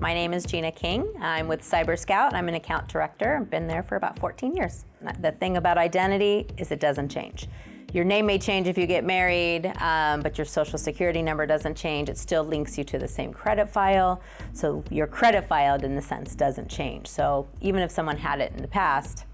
My name is Gina King. I'm with CyberScout. I'm an account director. I've been there for about 14 years. The thing about identity is it doesn't change. Your name may change if you get married, um, but your social security number doesn't change. It still links you to the same credit file. So your credit file, in the sense, doesn't change. So even if someone had it in the past,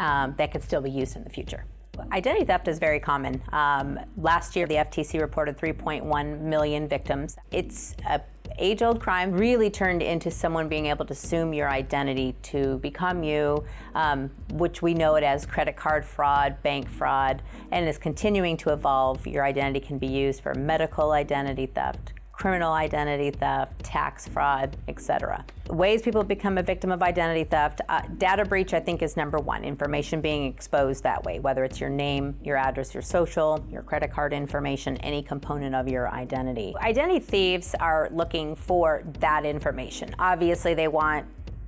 um, that could still be used in the future. Identity theft is very common. Um, last year, the FTC reported 3.1 million victims. It's a age-old crime really turned into someone being able to assume your identity to become you, um, which we know it as credit card fraud, bank fraud, and is continuing to evolve. Your identity can be used for medical identity theft, criminal identity theft, tax fraud, etc. Ways people become a victim of identity theft, uh, data breach I think is number one, information being exposed that way, whether it's your name, your address, your social, your credit card information, any component of your identity. Identity thieves are looking for that information. Obviously they want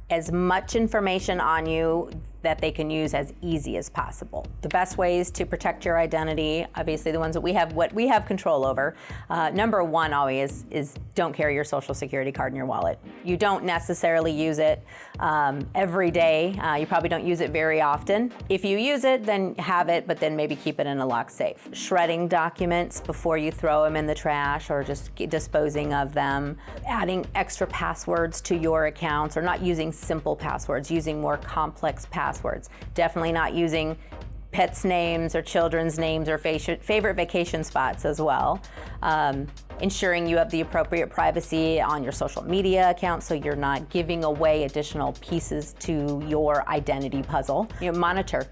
as much information on you that they can use as easy as possible. The best ways to protect your identity, obviously the ones that we have, what we have control over, uh, number one always is don't carry your social security card in your wallet. You don't necessarily use it um, every day. Uh, you probably don't use it very often. If you use it, then have it, but then maybe keep it in a locked safe. Shredding documents before you throw them in the trash or just disposing of them. Adding extra passwords to your accounts or not using simple passwords, using more complex passwords passwords. Definitely not using pets' names or children's names or favorite vacation spots as well. Um, ensuring you have the appropriate privacy on your social media account so you're not giving away additional pieces to your identity puzzle. You know, monitor.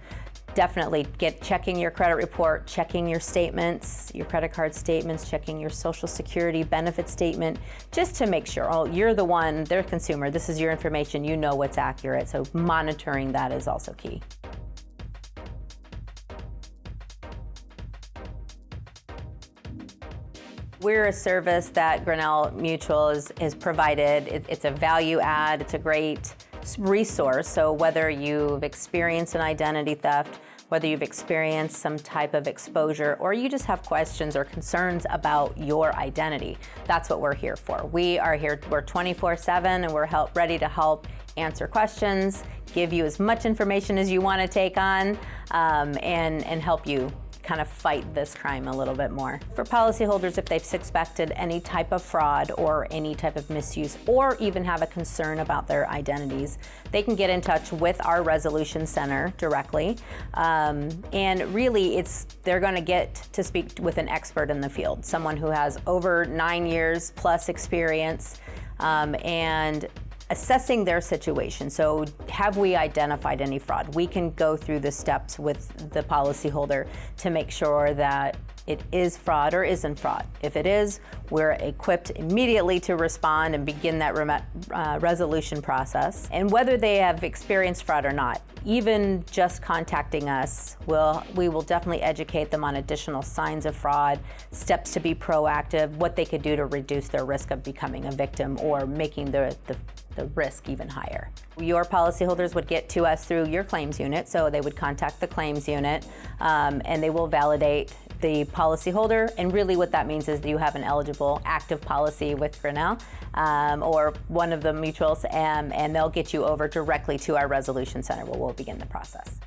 Definitely get checking your credit report, checking your statements, your credit card statements, checking your social security benefit statement, just to make sure, oh, you're the one, they're consumer, this is your information, you know what's accurate. So monitoring that is also key. We're a service that Grinnell Mutual is, is provided. It, it's a value add, it's a great resource. So whether you've experienced an identity theft, whether you've experienced some type of exposure, or you just have questions or concerns about your identity, that's what we're here for. We are here, we're 24-7 and we're help, ready to help answer questions, give you as much information as you want to take on, um, and, and help you kind of fight this crime a little bit more. For policyholders, if they've suspected any type of fraud or any type of misuse, or even have a concern about their identities, they can get in touch with our Resolution Center directly. Um, and really, it's they're going to get to speak with an expert in the field, someone who has over nine years plus experience um, and assessing their situation. So have we identified any fraud? We can go through the steps with the policyholder to make sure that it is fraud or isn't fraud. If it is, we're equipped immediately to respond and begin that uh, resolution process. And whether they have experienced fraud or not, even just contacting us, will we will definitely educate them on additional signs of fraud, steps to be proactive, what they could do to reduce their risk of becoming a victim or making the, the the risk even higher. Your policyholders would get to us through your claims unit, so they would contact the claims unit um, and they will validate the policyholder. And really what that means is that you have an eligible active policy with Grinnell um, or one of the mutuals, and, and they'll get you over directly to our resolution center where we'll begin the process.